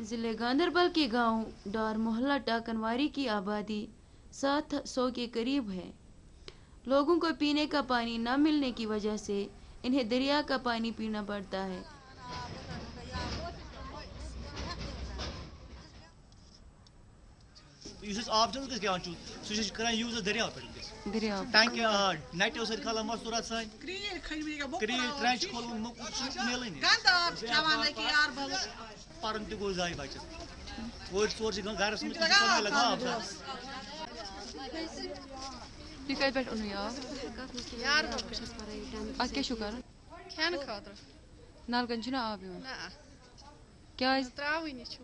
ضلع گاندربل کے گاؤں ڈار محلہ ٹاکنواری کی آبادی سات سو کے قریب ہے۔ لوگوں کو پینے کا پانی نہ ملنے کی وجہ سے انہیں دریا کا پانی پینا پڑتا ہے۔ یُس أسۍ آب چھِ أسۍ گٮ۪وان چھُ سُہ چھِ أسۍ کران یوٗز أسۍ دٔریاو پٮ۪ٹھ وٕنکٮ۪س دریا ٹینکی آ نَٹیو سۭتۍ کھالان مستوٗرات سانہِ کرٛیٖلۍ کھٔنۍ مٕتۍ گٔے کرٛیٖلۍ بۄکُل ٹرٛینچ کھولُن موٚکُر سُہ چھُ میلٲنی گنٛدٕ آب چھِ کھٮ۪وان أکہِ یار بَلہٕ پَرُن تہِ گوٚو زایہِ بَچَس اورٕ ژور چھِ گَرَس منٛز تہِ لگان آب لگان آب تھاونَس یہ کتہِ پٮ۪ٹھ اوٚنوٕ یہِ آب یار بل بہٕ چھَس پَران یہِ ٹٮ۪نتھ اَتھ کیٛاہ چھُو کَرُن کھٮ۪نہٕ خٲطرٕ نلکن چھُنہ آب یِوان نہ کیٛازِ ترٛاوٕنی چھُ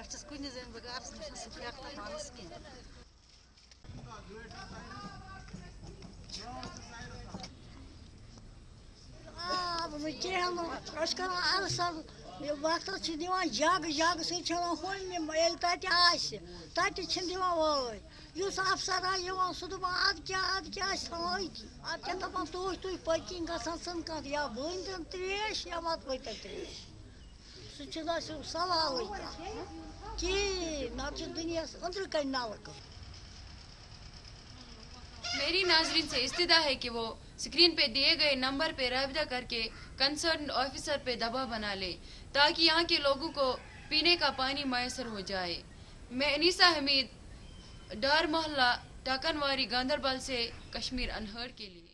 Кавчаскуни зен багарс, наша сухляк тамански. Микело, Оскар Арсал, Бахтар Чиндива, Жаг, Жаг, Сычала Хольми, Майел Тати Аси, Тати Чиндива Волой. Юсаф Сарай, Иван Судуба, Адки, Адки, Асалойки. Адки, Тапатушту, Пакинга, Сансанка, я вындан треш, я мат вытан треш. سُہ دَپان اَدٕ کیٛاہ اَدٕ کیٛاہ أسۍ میری ناظرین سے استدا ہے کہ وہ اسکرین پہ دیے گئے نمبر پہ رابطہ کر کے کنسرن آفیسر پہ دباؤ بنا لے تاکہ یہاں کے لوگوں کو پینے کا پانی میسر ہو جائے میں انیسا حمید ڈار محلہ ٹاکنواری گاندربل سے کشمیر انہر کے لیے